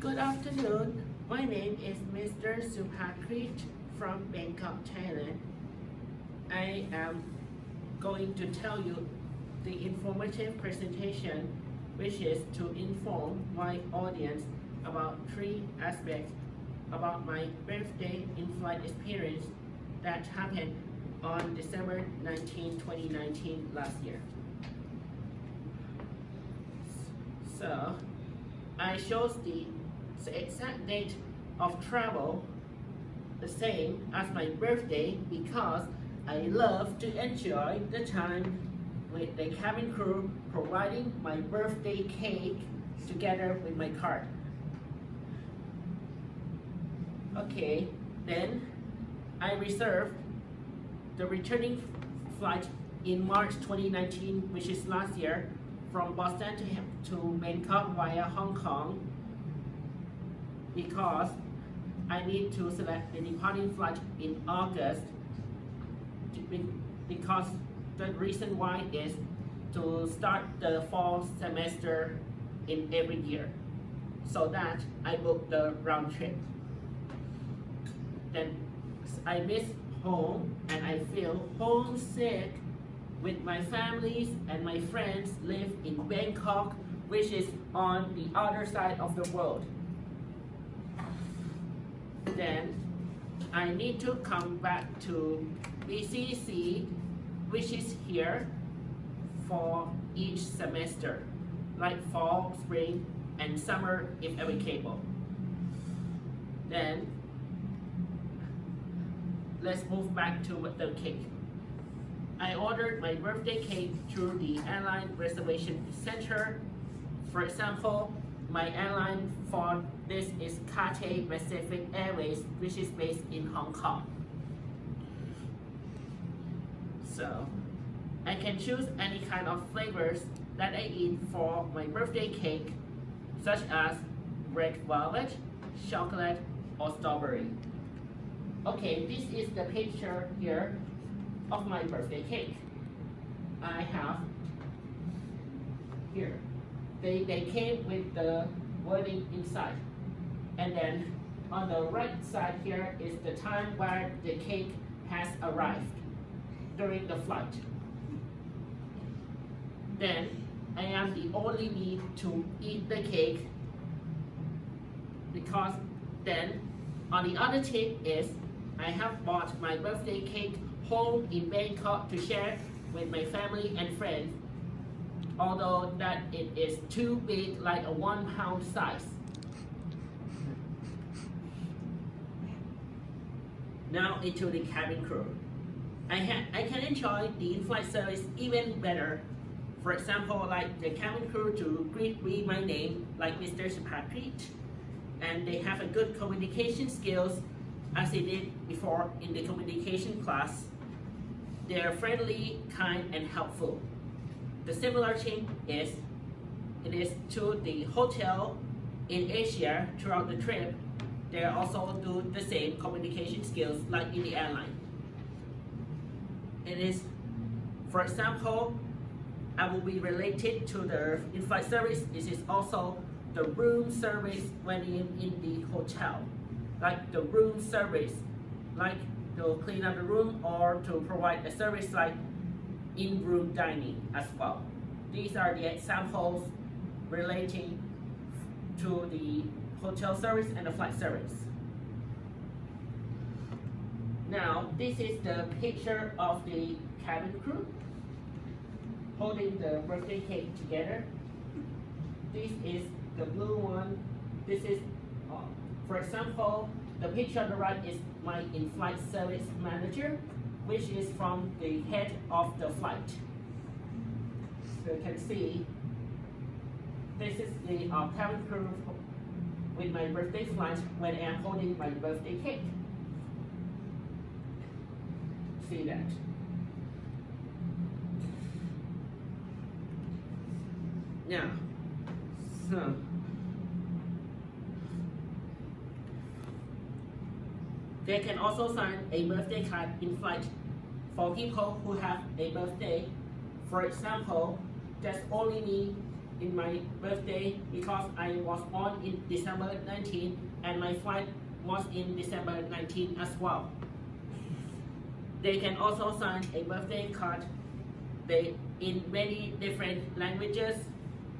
Good afternoon. My name is Mr. Supakrit from Bangkok, Thailand. I am going to tell you the informative presentation which is to inform my audience about three aspects about my birthday in-flight experience that happened on December 19, 2019 last year. So, I chose the exact date of travel the same as my birthday because I love to enjoy the time with the cabin crew providing my birthday cake together with my card. Okay, then I reserved the returning flight in March 2019, which is last year, from Boston to, to Bangkok via Hong Kong because I need to select the departing flight in August because the reason why is to start the fall semester in every year so that I book the round trip. Then I miss home and I feel homesick with my families and my friends live in Bangkok which is on the other side of the world. Then I need to come back to BCC which is here for each semester like fall, spring, and summer if applicable. Then let's move back to the cake. I ordered my birthday cake through the airline reservation center. For example, my airline for this is Cathay Pacific Airways, which is based in Hong Kong. So, I can choose any kind of flavors that I eat for my birthday cake, such as red velvet, chocolate, or strawberry. Okay, this is the picture here of my birthday cake. I have here. They, they came with the wording inside. And then on the right side here is the time where the cake has arrived during the flight. Then I am the only me to eat the cake because then on the other tip is I have bought my birthday cake home in Bangkok to share with my family and friends, although that it is too big, like a one pound size. Now into the cabin crew. I, I can enjoy the in-flight service even better. For example, like the cabin crew to greet me my name, like Mr. Supakrit, and they have a good communication skills as they did before in the communication class. They are friendly, kind, and helpful. The similar thing is, it is to the hotel in Asia throughout the trip. They also do the same communication skills like in the airline. It is, for example, I will be related to the in-flight service. This is also the room service when in, in the hotel like the room service, like to clean up the room or to provide a service like in-room dining as well. These are the examples relating to the hotel service and the flight service. Now, this is the picture of the cabin crew holding the birthday cake together. This is the blue one. This is uh, for example, the picture on the right is my in-flight service manager, which is from the head of the flight. So you can see, this is the uh, cabin crew with my birthday flight when I am holding my birthday cake. See that? Now, so They can also sign a birthday card in flight for people who have a birthday. For example, there's only me in my birthday because I was born in December 19 and my flight was in December 19 as well. They can also sign a birthday card they, in many different languages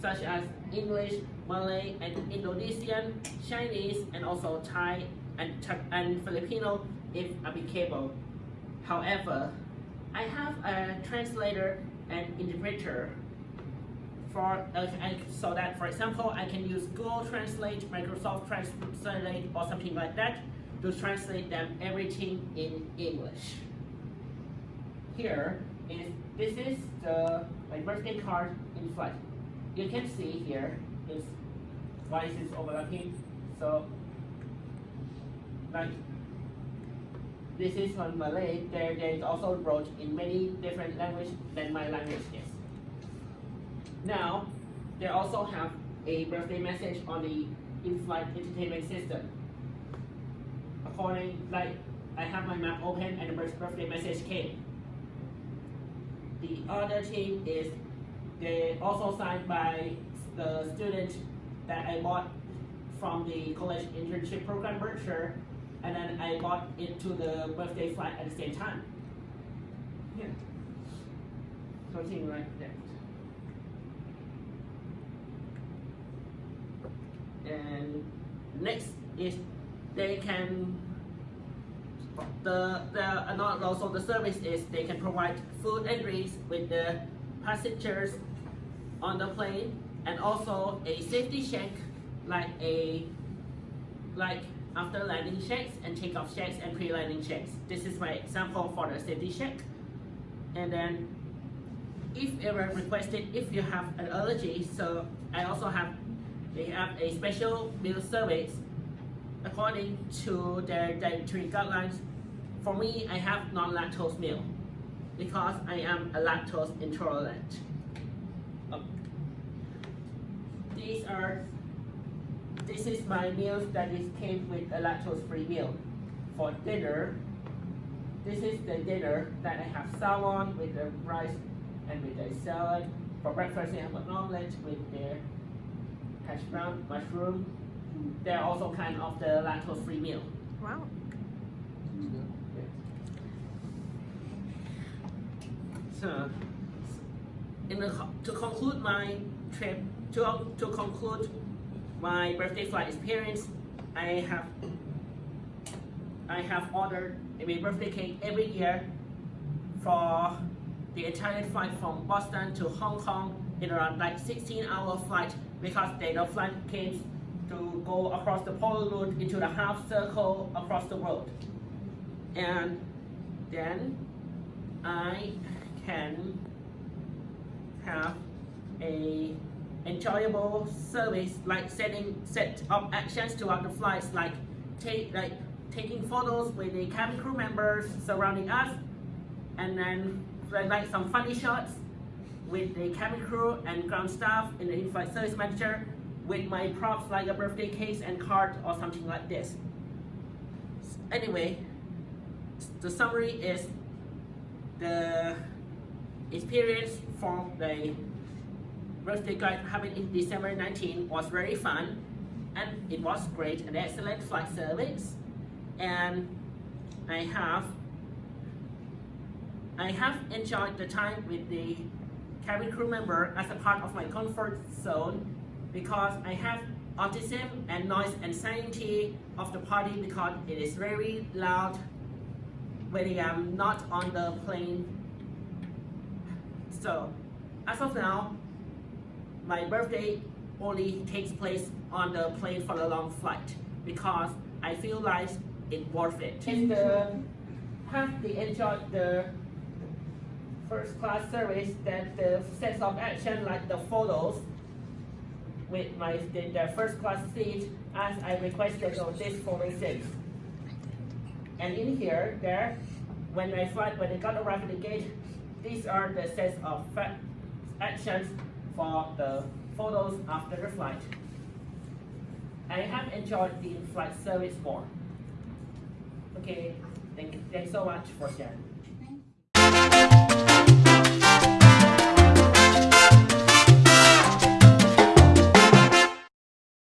such as English, Malay, and Indonesian, Chinese, and also Thai and, and Filipino if applicable. However, I have a translator and interpreter for uh, so that for example I can use Google Translate, Microsoft Translate or something like that to translate them everything in English. Here is this is the my birthday card in flight. You can see here is why is overlapping. So like this is from Malay. There, there is also wrote in many different languages than my language is. Now, they also have a birthday message on the in-flight entertainment system. According, like, I have my map open and the birthday message came. The other thing is, they also signed by the student that I bought from the college internship program Berkshire and then I bought it to the birthday flight at the same time. Yeah. Something like that. And next is they can the the not also the service is they can provide food and drinks with the passengers on the plane and also a safety check like a like after landing checks and takeoff checks and pre-landing checks. This is my example for the safety check. And then if ever requested, if you have an allergy, so I also have, they have a special meal service according to their dietary guidelines. For me, I have non-lactose meal because I am a lactose intolerant. Oh. These are this is my meals that is came with a lactose-free meal. For dinner, this is the dinner that I have salmon with the rice and with the salad. For breakfast, I have an omelette with the hash brown, mushroom. They're also kind of the lactose-free meal. Wow. So, in the, to conclude my trip, to, to conclude my birthday flight experience, I have I have ordered a birthday cake every year for the entire flight from Boston to Hong Kong in around like 16 hour flight because they the flight came to go across the polar route into the half circle across the world. And then I can have a enjoyable service like setting set of actions throughout the flights like take like taking photos with the cabin crew members surrounding us and then like some funny shots with the cabin crew and ground staff and the in-flight service manager with my props like a birthday case and card or something like this. Anyway, the summary is the experience from the birthday guide having in December 19 was very fun and it was great and excellent flight service and I have I have enjoyed the time with the cabin crew member as a part of my comfort zone because I have autism and noise anxiety of the party because it is very loud when I am not on the plane. So, as of now, my birthday only takes place on the plane for a long flight because I feel like it's worth it. And the have they enjoyed the first class service that the sense of action like the photos with my the, the first class seat as I requested on this 406. And in here, there, when I flight, when I got arrived at the gate, these are the sets of actions for the photos after the flight. I have enjoyed the in-flight service more. Okay, thank thanks so much for sharing.